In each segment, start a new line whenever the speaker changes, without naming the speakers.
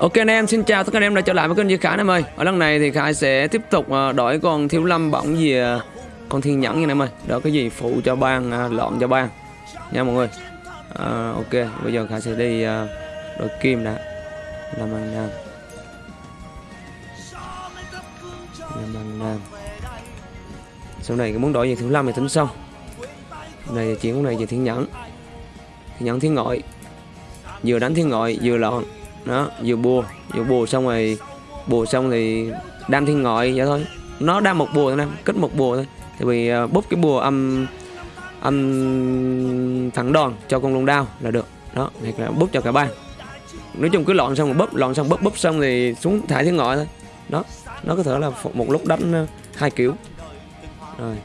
Ok anh em, xin chào tất cả anh em đã trở lại với kênh Duy Khải em ơi. Ở lần này thì Khải sẽ tiếp tục ờ, đổi con thiếu lâm bỏng về ờ, con thiên nhẫn nha anh em ơi. Đó cái gì phụ cho ban, ờ, lọn cho ban, Nha mọi người. À, Ok, bây giờ Khải sẽ đi đổi kim đã. Làm An Nam. Làm An Nam. Sau này cái muốn đổi về thiếu lâm thì tính sau. Này chuyện của này về thiên nhẫn. Thiên nhẫn thiên ngội. Vừa đánh thiên ngội vừa lọn đó vừa bùa vừa bùa xong rồi bùa xong thì đam thiên ngoại vậy thôi. Nó đam một bùa thôi em kết một bùa thôi. Thì vì uh, búp cái bùa âm âm thẳng đòn cho con lông đao là được. Đó thì là búp cho cả ba. Nói chung cứ lọn xong rồi búp lọn xong búp búp xong thì xuống thải thiên ngoại thôi. Đó nó có thể là một lúc đánh à, hai kiểu. Rồi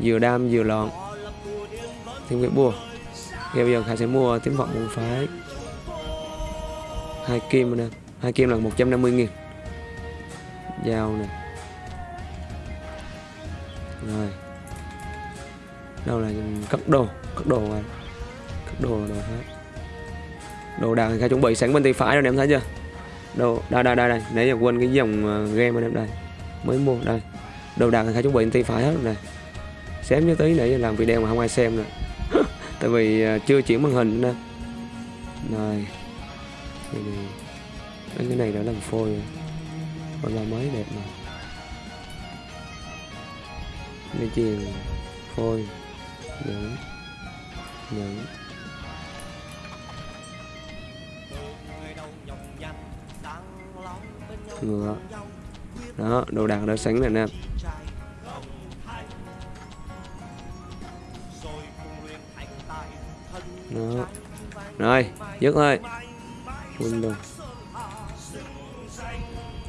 vừa đam vừa lọn thêm cái bùa. Thì bây giờ Khải sẽ mua tiếng vọng môn phái hai kim nè. Hai kim là 150 nghìn. Dao nè. Rồi. Đâu là cắt đồ? Cắt đồ này cắt đồ đồ hết đồ đạc thì chuẩn bị sẵn bên tay phải rồi em thấy chưa? Đồ, đây đây đây đây. Nãy giờ quên cái dòng ờ, game anh em đây. Mới mua, đây. Đồ đạc thì chuẩn bị bên tay phải hết rồi này xém như tí giờ làm video mà không ai xem nè tại vì ờ, chưa chuyển màn hình nè. Rồi thì này cái này đã làm phôi rồi. Còn là mới đẹp mà. Dây chuyền phôi, nhẫn nhẫn. Ngựa. Đó, đồ đạc đã sẵn rồi nè. Đó. Rồi, dứt thôi Windows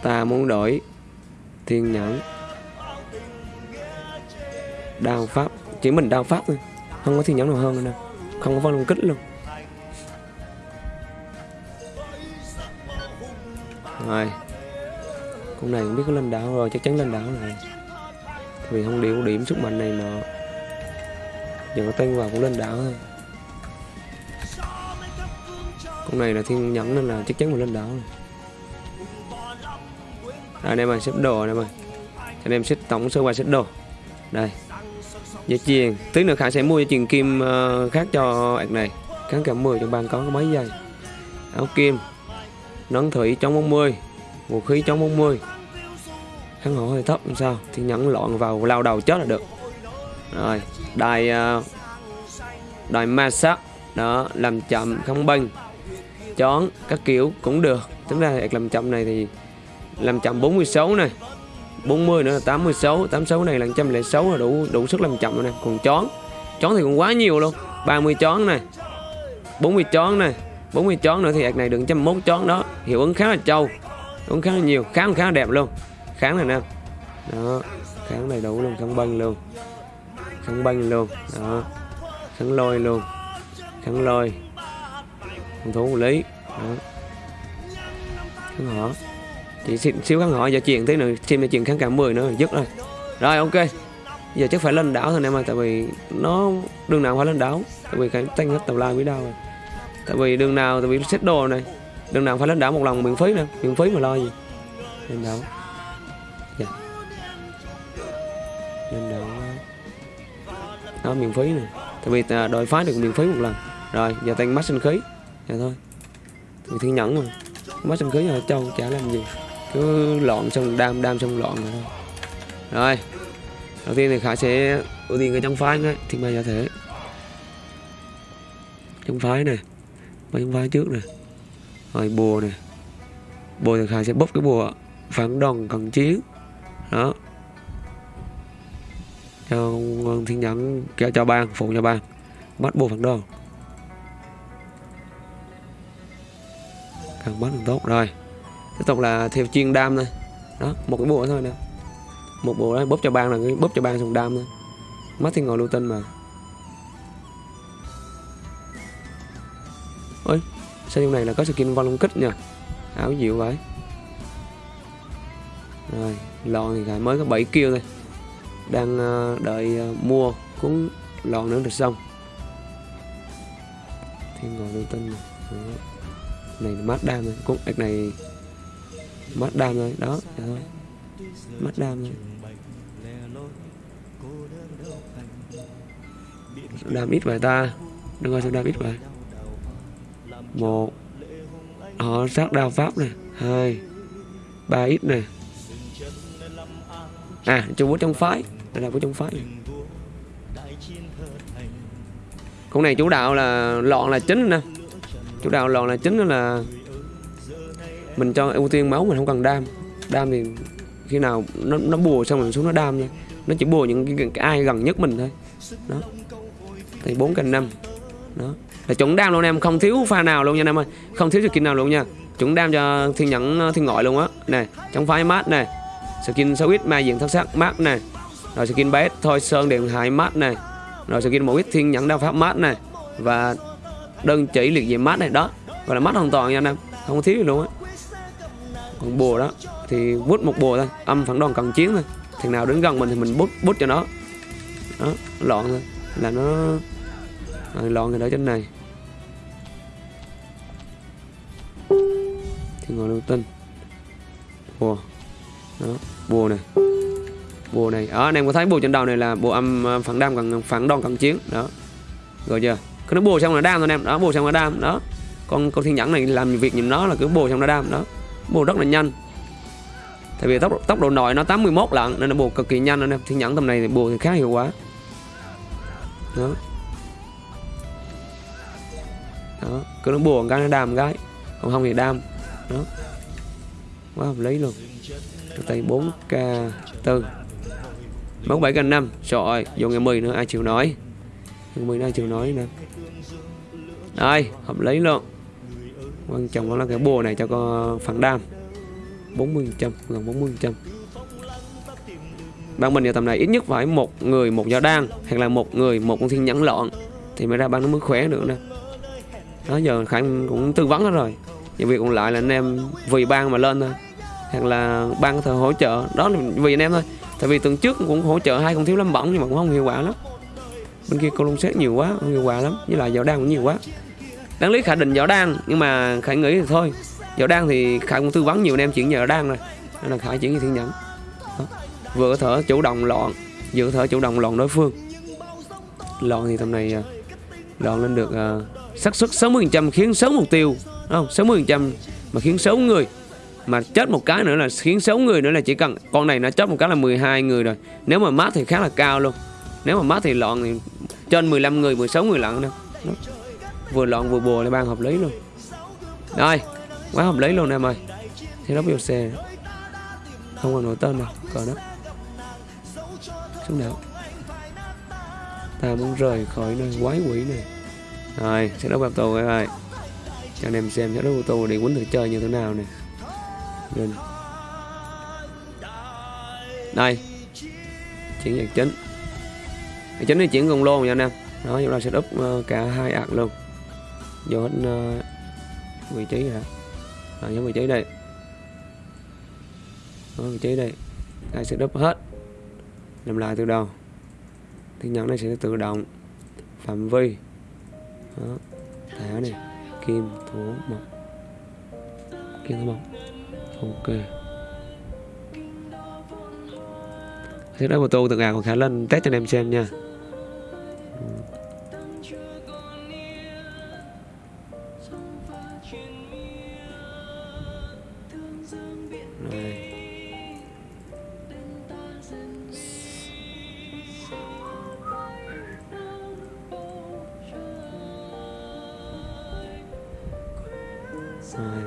Ta muốn đổi Thiên nhẫn. Đao pháp. Chỉ mình đao pháp thôi. Không có thiên nhẫn nào hơn nữa Không có phong long kích luôn. Rồi. Con này không biết có lên đảo rồi. Chắc chắn lên đảo rồi. Vì không điều điểm sức mạnh này nọ. Giờ có tên vào cũng lên đảo thôi con này là thiên nhẫn nên là chắc chắn mình lên đảo rồi. Đây anh em ơi xếp đồ anh em ơi. Anh em xếp tổng sơ qua xếp đồ. Đây. Dây chuyền tí nữa khải sẽ mua dây chuyền kim uh, khác cho ạc này. Kháng cả 10 trong bàn có mấy giây. Áo kim. Nón thủy chống 40 vũ khí chống 40 kháng hổ hơi thấp làm sao. Thì nhẫn lọn vào lao đầu chết là được. Rồi đài uh, đài ma sát đó làm chậm không bênh chón, các kiểu cũng được. Tính ra làm chậm này thì làm chậm 46 này 40 nữa là 86 86 này là 106 là đủ đủ sức làm chậm rồi này còn chón chón thì còn quá nhiều luôn. 30 chón này 40 chón này 40 chón nữa thì ạc này được 101 chón đó. Hiệu ứng khá là trâu ứng khá là nhiều kháng khá là đẹp luôn. Kháng này nè. Đó, kháng này đủ luôn, kháng băng luôn. Kháng băng luôn, đó. Kháng lôi luôn, kháng lôi phòng thủ lý. Đó. kháng họ. Chỉ xíu, xíu kháng họ giờ chuyện tí nữa. Xem chuyện kháng cả 10 nữa dứt rồi. Rồi ok. Giờ chắc phải lên đảo thôi em ơi tại vì nó đường nào phải lên đảo. Tại vì cái tăng hết tàu lai quý đau rồi tại vì đường nào tại vì xếp đồ này. Đường nào phải lên đảo một lần miễn phí nữa, miễn phí mà lo gì. Lên đảo. Dạ. lên đảo. Đó miễn phí nè. Tại vì à, đội phá được miễn phí một lần. Rồi giờ tăng mắt sinh khí dạ thôi. Thì thứ nhẫn mà. Mất xong cưới rồi châu chả làm gì. Cứ loạn xong đam đam xong loạn rồi thôi. Rồi. Đầu tiên thì khải sẽ ưu tiên cái trong phái nữa. Thiên ma giả thể. Trong phái này ba trong phái trước nè. Rồi bùa nè. Bùa thì khải sẽ bốc cái bùa phản đòn cần chiến. Đó. Cho thiên nhẫn cho, cho ban phụ cho ban bắt bùa phản đòn càng bắt càng tốt. Rồi, tiếp tục là theo chuyên đam thôi. Đó, một cái bộ thôi nè. Một bộ đó, bóp cho ban là cái bóp cho ban dùng đam thôi. Mắt thì ngồi lưu tinh mà. Ôi, sao trong này là có skin vong long kích nha áo dịu vậy? Rồi lon thì lại mới có 7 kêu thôi. Đang ờ, đợi ờ, mua, cuốn lon nữa được xong. Thiên ngồi lưu tinh này này là mát đam rồi cũng ếch này mát đam rồi đó vậy thôi. Mát đam rồi đam ít vậy ta. Đừng coi sao đam ít vậy. Một. Họ sát đao pháp nè hai. Ba ít nè à trung bút trong phái. Đây là của trong phái. Này con này chủ đạo là lọn là chính nè chủ đạo lọn là chính là mình cho ưu tiên máu mình không cần đam. Đam thì khi nào nó nó bùa xong mình xuống nó đam nha nó chỉ bùa những cái, cái ai gần nhất mình thôi. Đó. Thì bốn cành năm. Đó. Là chuẩn đam luôn em không thiếu pha nào luôn nha em ơi. Không thiếu skin nào luôn nha. Chuẩn đam cho thiên nhẫn thiên ngoại luôn á. Này trong phái mát này skin sáu ít ma diện thất sắc mát này rồi skin bé thôi sơn điện hải mát này rồi skin một ít thiên nhẫn đao pháp mát này và đơn chỉ liệt diện mát này đó. Gọi là mát hoàn toàn nha anh em. Không có thiếu gì luôn á. Còn bùa đó thì bút một bùa thôi. Âm phản đoàn cần chiến thôi. Thằng nào đến gần mình thì mình bút bút cho nó. Đó loạn thôi. Là nó à, loạn rồi đó trên này. Thì ngồi lưu tinh. Bùa. Đó bùa này. Bùa này. Ở anh em có thấy bùa trên đầu này là bùa âm à, phản đam cần phản đòn cần chiến. Đó. Rồi chưa? Cứ nó bùa xong là đam thôi em. Đó bùa xong là đam. Đó. Con con thiên nhẫn này làm việc nhìn nó là cứ bùa xong là đam. Đó. Bùa rất là nhanh. Tại vì tốc tốc độ nội nó 81 lận, nên nó bùa cực kỳ nhanh nên em. Thiên nhẫn tầm này thì bùa thì khá hiệu quả. Đó. Đó. Cứ nó buồn cái nó đam cái. Còn không thì đam. Đó. Quá hợp lý luôn. Tay 4k 4 mốc 7 k 5 trời ơi, vô ngày 10 nữa, ai chịu nói ngày 10 nữa ai chịu nói nè. Đây, hợp lý luôn. Quan trọng là cái bùa này cho con phản đam. 40 trăm, gần 40 trăm. Ban mình giờ tầm này ít nhất phải một người, một gió đan, hoặc là một người, một con thiên nhẫn lọn thì mới ra ban nó mới khỏe được nè. Đó, giờ khánh cũng tư vấn hết rồi. Những việc còn lại là anh em vì ban mà lên thôi, hoặc là ban có thể hỗ trợ. Đó là vì anh em thôi. Tại vì tuần trước cũng hỗ trợ hai con thiếu lâm bỏng nhưng mà cũng không hiệu quả lắm bên kia cô xét nhiều quá không hiệu quả lắm với lại giỏ đan cũng nhiều quá. Đáng lý khả định giỏ đan nhưng mà khải nghĩ thì thôi. Giỏ đan thì khải cũng tư vấn nhiều anh em chuyển nhờ đan rồi nên là khải chuyển như thiên nhẫn. Đó. vừa thở chủ động loạn vừa thở chủ động loạn đối phương. Loạn thì tầm này à, loạn lên được uh, xác suất 60% khiến xấu mục tiêu đúng không? 60% mà khiến xấu người. Mà chết một cái nữa là khiến xấu người nữa là chỉ cần con này nó chết một cái là 12 người rồi. Nếu mà mát thì khá là cao luôn. Nếu mà mát thì loạn thì trên 15 người 16 người lận nè đó. vừa loạn vừa bùa lại ban hợp lý luôn. Rồi, quá hợp lý luôn em ơi. Thì nó xe. Không còn nổi tên nào còn đó. Xuống nào ta muốn rời khỏi nơi quái quỷ này. Rồi, sẽ đấu battle các ơi. Cho anh em xem sẽ đấu tù để quấn thử chơi như thế nào nè. Đây. Chuyển nhạc chính nhạc chính thì chuyển cùng lô nha anh em. Đó chúng ta sẽ up ờ, cả hai ạc luôn. Vô hết uh, vị trí rồi à, giống vị trí đây. Đó, vị trí đây. Ta sẽ up hết? Làm lại từ đầu. Thì nhận này sẽ tự động. Phạm vi. Đó thẻ này. Kim thủ mộc. Kim thủ mộc. Ok. Thế đó một tô từ gà còn khá lên test cho anh em xem nha. Rồi.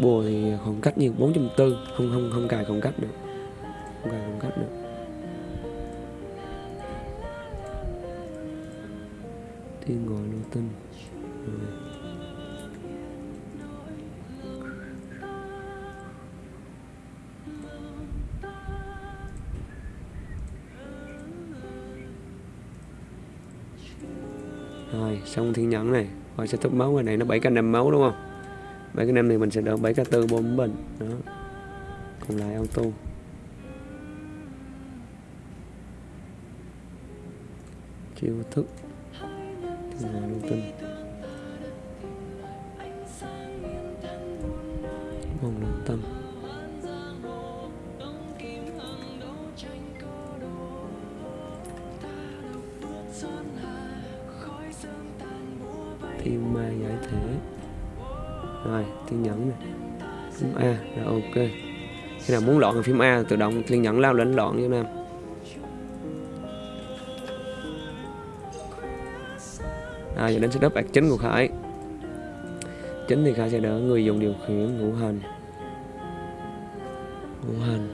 Bùa thì khoảng cách như 440 Không không không cài khoảng cách được Rồi, xong thiên nhẫn này. Rồi sẽ thúc máu cái này nó 7 k năm máu đúng không? 7 k năm thì mình sẽ đỡ 7 k 4 4 bình Đó. Còn lại auto. Chiêu thức. Thiên ngồi lưu tinh. Thiên ma giải thể. Rồi, thiên nhẫn này phím A là ok. Khi nào muốn loạn thì phím A tự động thiên nhẫn lao lên loạn như nam. À giờ đến setup ạc chính của Khải. Chính thì Khải sẽ đỡ người dùng điều khiển ngũ hành. Ngũ hành.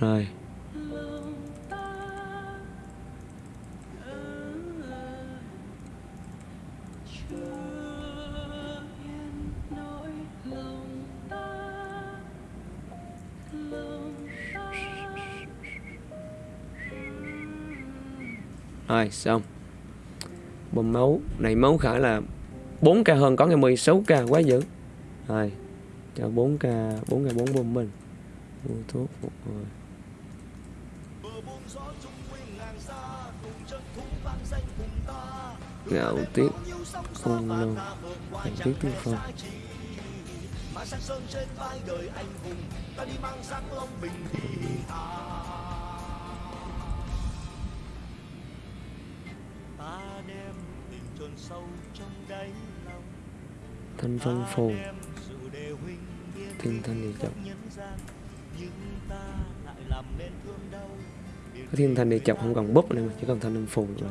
Rồi. Rồi, xong. Bơm máu. Này, máu khả là 4k hơn có ngày 16k quá dữ. Rồi, Cho 4k 4k 4 bơm mình Mua thuốc, một rồi Ngạo tiếc Không lâu Ngạo tiết tiên phong Thanh phong phù Thiên thanh địa chọc Cái thiên thanh địa chọc không còn búp nữa mà Chỉ còn thanh âm phù rồi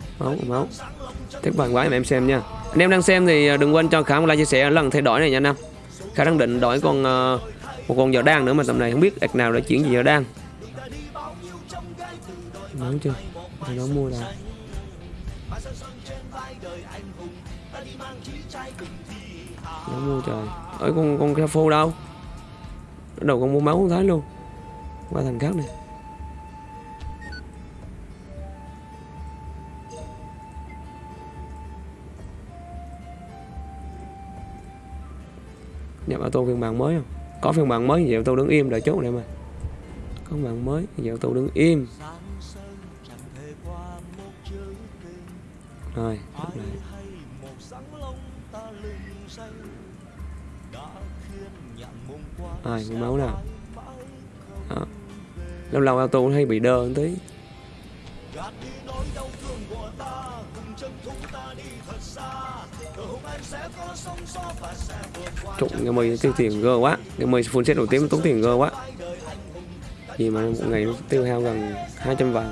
máu máu. Tiếp bài quá em xem nha. Anh em đang xem thì à, đừng quên cho khả một like chia sẻ lần thay đổi này nha anh em. Khả đang định đổi con uh, một con giờ đang nữa mà tầm này không biết ạc nào để chuyển gì giờ đang máu chưa? Nó mua đâu nó mua trời. Ở con con cái phô đâu đầu con mua máu không thấy luôn. Qua thằng khác này. Nhập auto phiên bản mới không? Có phiên bản mới vậy tôi đứng im đợi chốt này mà. Có phiên bản mới vậy tôi đứng im. Rồi lúc này. Ai máu nào? Đó. lâu lâu auto hay bị đơ một tí. Trụng cái mây tiêu tiền gơ quá. Cái mây full set đầu tiên tốn tiền gơ quá. Gì mà một ngày nó tiêu hao gần 200 vàng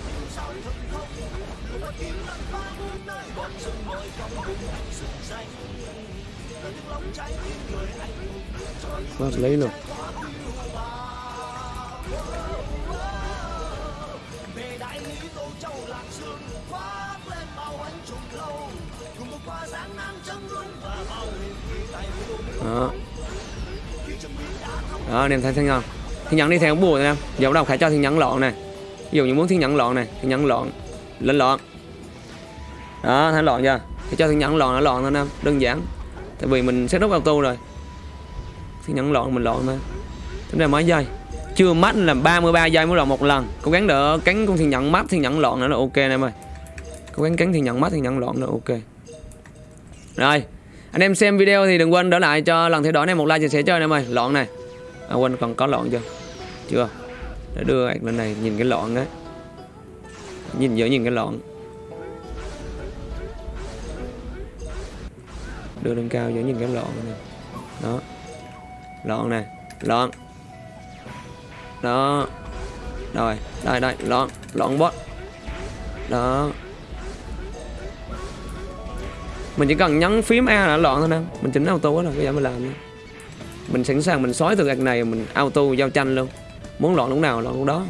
Quá lấy luôn đó. Đó, anh em thấy thấy không thiên nhẫn đi theo bùa em giờ bắt đầu khải cho thiên nhẫn lọn này ví dụ như muốn thiên nhẫn lọn này thiên nhẫn lọn. Lên lọn. Đó, thấy lọn chưa? Thì cho thiên nhẫn lọn nó lọn thôi em đơn giản. Tại vì mình set up auto rồi thì nhẫn lộn mình lộn thôi. Tính ra mấy giây. Chưa mắt là 33 giây mới lộn một lần. Cố gắng đỡ cánh con thiên nhẫn mắt thiên nhẫn lộn nữa là ok em ơi. Cố gắng cắn thì nhận mắt thì nhận loạn nữa ok. Rồi anh em xem video thì đừng quên đỡ lại cho lần theo dõi này một like chia sẻ cho anh em ơi. Loạn này. À, quên còn có loạn chưa? Chưa. Để đưa ạc lên này nhìn cái loạn đấy nhìn dễ nhìn cái loạn đưa lên cao dễ nhìn cái loạn này. Đó lon này. Lon. Đó. Rồi, đây đây, lon. Lon bot. Đó. Mình chỉ cần nhấn phím A là loạn thôi nè. Mình chỉnh auto đó là cái giờ mình làm nữa. mình sẵn sàng mình xói từ gạch này, mình auto giao tranh luôn. Muốn loạn lúc nào loạn lúc đó.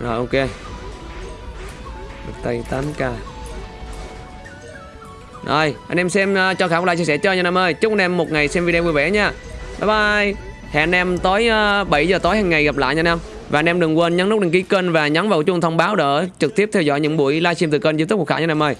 Rồi, ok. Tay 8k rồi anh em xem uh, cho khả một like chia sẻ cho nha anh em ơi. Chúc anh em một ngày xem video vui vẻ nha. Bye bye. Hẹn anh em tối ờ, uh, 7 giờ tối hàng ngày gặp lại nha anh em và anh em đừng quên nhấn nút đăng ký kênh và nhấn vào chuông thông báo để trực tiếp theo dõi những buổi livestream từ kênh youtube của khả nha anh em ơi.